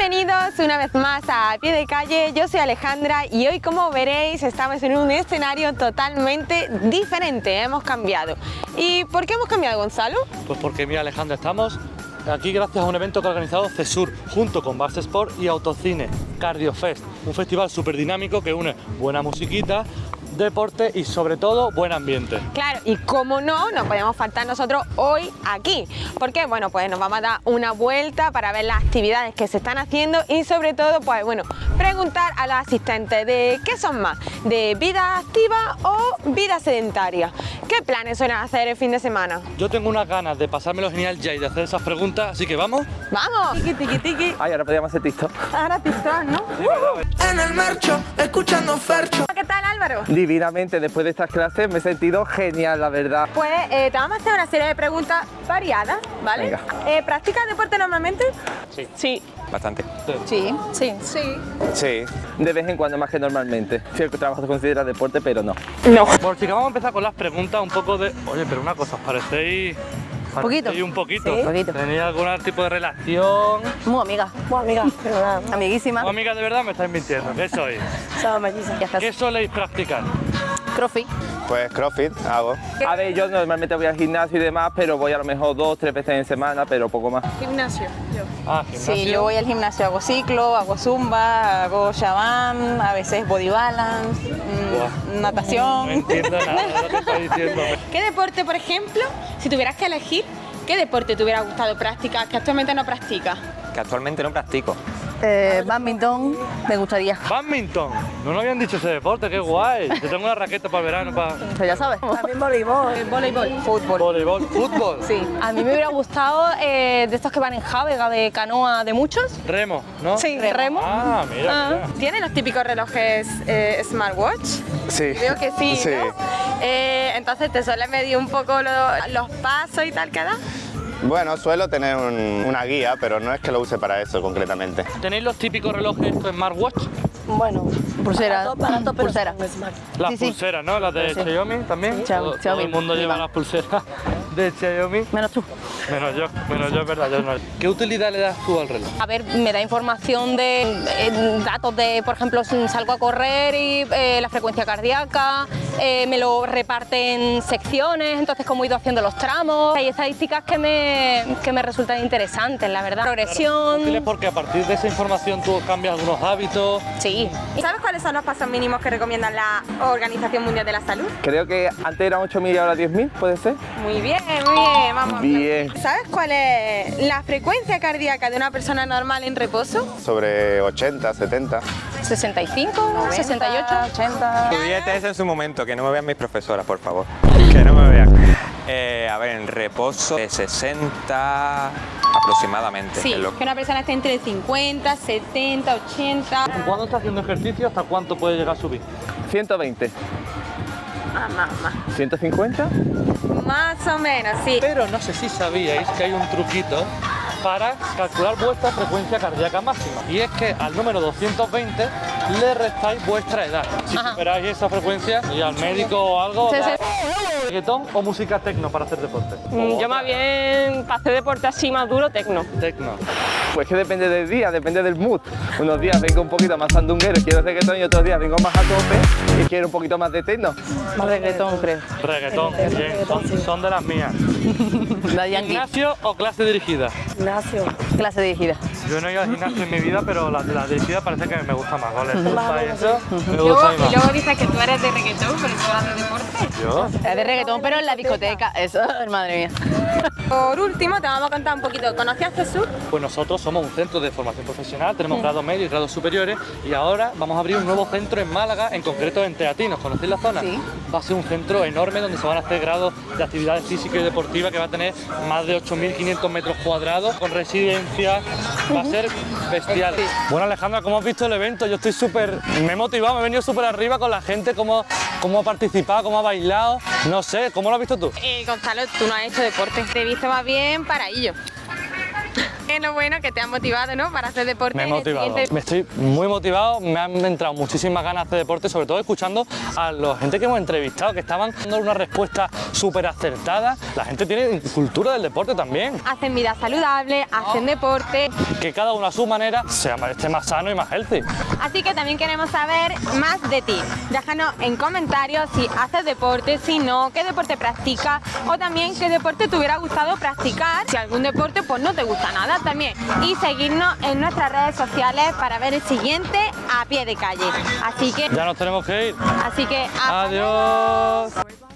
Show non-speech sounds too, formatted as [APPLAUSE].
Bienvenidos una vez más a Pie de Calle, yo soy Alejandra y hoy como veréis estamos en un escenario totalmente diferente, hemos cambiado. ¿Y por qué hemos cambiado Gonzalo? Pues porque mira Alejandra, estamos aquí gracias a un evento que ha organizado CESUR junto con Barça Sport y Autocine Cardio Fest, un festival súper dinámico que une buena musiquita, deporte y sobre todo buen ambiente. Claro, y como no, no podemos faltar nosotros hoy aquí. porque Bueno, pues nos vamos a dar una vuelta para ver las actividades que se están haciendo y sobre todo, pues bueno, preguntar a los asistentes de qué son más, de vida activa o vida sedentaria. ¿Qué planes suelen hacer el fin de semana? Yo tengo unas ganas de pasármelo genial ya y de hacer esas preguntas, así que vamos. ¡Vamos! Tiki, tiki, tiki. Ay, ahora podríamos hacer TikTok. Ahora TikTok, ¿no? En el marcho, escuchando Fercho. ¿Qué tal Álvaro? Divinamente, después de estas clases me he sentido genial, la verdad. Pues eh, te vamos a hacer una serie de preguntas variadas, ¿vale? Venga. Eh, ¿Practicas deporte normalmente? Sí. Sí. Bastante. Sí. Sí. Sí. Sí. De vez en cuando más que normalmente. Si el trabajo se considera deporte, pero no. No. Bueno chicas, vamos a empezar con las preguntas un poco de... Oye, pero una cosa, os parecéis... Poquito. un poquito. Sí. Poquito. ¿Tenéis algún tipo de relación? Muy amiga. Muy amiga. Pero nada. Amiguísima. ¿O amigas de verdad me estáis mintiendo? ¿Qué sois? Somos mellizas. ¿Qué soléis practicar? Crossfit. Pues CrossFit hago. A ver, yo normalmente voy al gimnasio y demás, pero voy a lo mejor dos, tres veces en semana, pero poco más. Gimnasio. Yo. Ah, gimnasio. Sí, yo voy al gimnasio, hago ciclo, hago zumba, hago shabam, a veces body balance, mm, Buah. No natación. entiendo nada de lo que estáis diciendo. [LAUGHS] ¿Qué deporte, por ejemplo, si tuvieras que elegir, qué deporte te hubiera gustado practicar que actualmente no practicas? Que actualmente no practico. Eh, badminton, me gustaría. Badminton. No nos habían dicho ese deporte, qué guay. Yo tengo una raqueta para el verano, para Pero ya sabes. También voleibol. voleibol. Fútbol. voleibol, fútbol. Sí. A mí me hubiera gustado eh, de estos que van en javega, de canoa, de muchos. Remo, ¿no? Sí, remo. Ah, mira, Ah. mira. ¿Tiene los típicos relojes eh, smartwatch? Sí. Creo que sí, Sí. ¿no? Eh, entonces te suele medir un poco lo- los pasos y tal que das. Bueno, suelo tener un- una guía, pero no es que lo use para eso concretamente. ¿Tenéis los típicos relojes estos smartwatch? Bueno, pulsera. pulsera. Las Sí, sí. pulseras, ¿no? Las de Sí. Xiaomi también. Sí. Todo, todo el mundo lleva las pulseras [LAUGHS] de Xiaomi. Menos tú. Menos yo, menos yo, es verdad, yo no. ¿Qué utilidad le das tú al reloj? A ver, me da información de eh, datos de, por ejemplo, si salgo a correr y eh, la frecuencia cardíaca, eh, me lo reparte en secciones, entonces cómo he ido haciendo los tramos. Hay estadísticas que me, que me resultan interesantes, la verdad. Progresión. Útiles porque a partir de esa información tú cambias algunos hábitos. Sí. ¿Y sabes cuáles son los pasos mínimos que recomienda la Organización Mundial de la Salud? Creo que antes eran 8.000 y ahora 10.000, ¿puede ser? Muy bien, muy bien, vamos. Bien. ¿Sabes cuál es la frecuencia cardíaca de una persona normal en reposo? Sobre 80, 70. 65, 68, 80. Estudié eso en su momento, que no me vean mis profesoras, por favor. Que no me vean. Eh, a ver, en reposo, de 60 aproximadamente. Sí, que una persona esté entre 50, 70, 80. Cuando estás haciendo ejercicio, ¿hasta cuánto puede llegar a subir? 120. Ah, más, más. 150. Más o menos, sí. Pero no sé si sabíais que hay un truquito para calcular vuestra frecuencia cardíaca máxima. Y es que al número 220 le restáis vuestra edad. Si Ajá. superáis esa frecuencia y al médico o algo, Sí, sí. reggaetón o música tecno para hacer deporte. Mm, Yo más bien para hacer deporte así más duro, tecno. Tecno. Pues que depende del día, depende del mood. Unos días vengo un poquito más sandunguero y quiero reggaetón y otros días vengo más a tope y quiero un poquito más de techno. Más reggaetón, creo. Reggaetón, bien, son, son de las mías. [LAUGHS] ¿Gimnasio o clase dirigida? Clase dirigida. Yo no he ido al gimnasio en mi vida, pero la, la dirigida parece que me gusta más. Zumba y eso, me gusta mí Y luego dices que tú eres de reggaetón, pero tú eres de deporte. Yo, Es de reggaetón, pero en la discoteca. Eso, [LAUGHS] madre mía. Por último, te vamos a contar un poquito. ¿Conocías Jesús? Pues nosotros somos un centro de formación profesional, tenemos grados medios y grados superiores y ahora vamos a abrir un nuevo centro en Málaga, en concreto en Teatinos. ¿Conocéis la zona? Sí. Va a ser un centro enorme donde se van a hacer grados de actividades físicas y deportivas que va a tener más de 8.500 metros cuadrados con residencias. Va a ser bestial. Bueno Alejandra, ¿cómo has visto el evento? Yo estoy súper... Me he motivado, me he venido súper arriba con la gente, cómo, cómo ha participado, cómo ha bailado. No sé, ¿cómo lo has visto tú? Eh, Gonzalo, tú no has hecho deporte. Te he visto más bien para lo bueno que te ha motivado, ¿no? Para hacer deporte. Me he motivado, me estoy muy motivado, me han entrado muchísimas ganas de hacer deporte, sobre todo escuchando a la gente que hemos entrevistado, que estaban dando una respuesta súper acertada. La gente tiene cultura del deporte también, Hacen vida saludable, hacen deporte. que cada uno a su manera sea, esté más sano y más healthy. Así que también queremos saber más de ti. Déjanos en comentarios si haces deporte, si no, qué deporte practicas o también qué deporte te hubiera gustado practicar. Si algún deporte pues no te gusta nada también. Y seguirnos en nuestras redes sociales para ver el siguiente a pie de calle. Así que, Ya nos tenemos que ir. así que luego. Adiós.